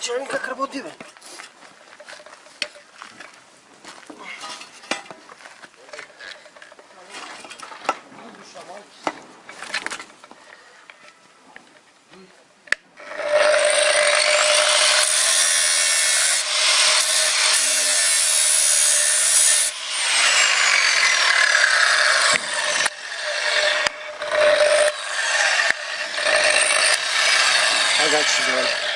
Черненько карбудины. I got you, bud.